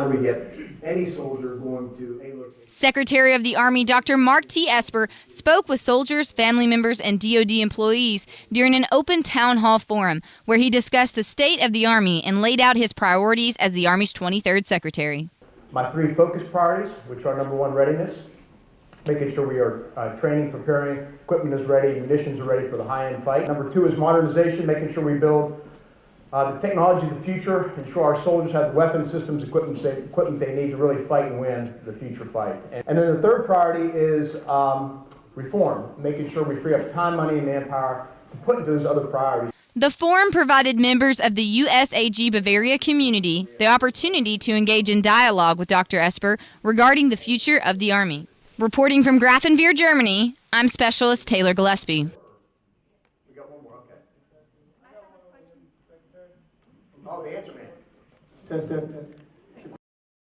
How do we get any soldier going to a location? Secretary of the Army Dr. Mark T. Esper spoke with soldiers, family members, and DoD employees during an open town hall forum where he discussed the state of the Army and laid out his priorities as the Army's 23rd Secretary. My three focus priorities, which are number one, readiness, making sure we are uh, training, preparing, equipment is ready, munitions are ready for the high-end fight. Number two is modernization, making sure we build uh, the technology of the future, ensure our soldiers have the weapon systems, equipment they, equipment they need to really fight and win the future fight. And, and then the third priority is um, reform, making sure we free up time, money, and manpower to put into those other priorities. The forum provided members of the USAG Bavaria community the opportunity to engage in dialogue with Dr. Esper regarding the future of the Army. Reporting from Grafenwoehr, Germany, I'm Specialist Taylor Gillespie. We got one more, okay. Oh, the answer man. Test, test, test.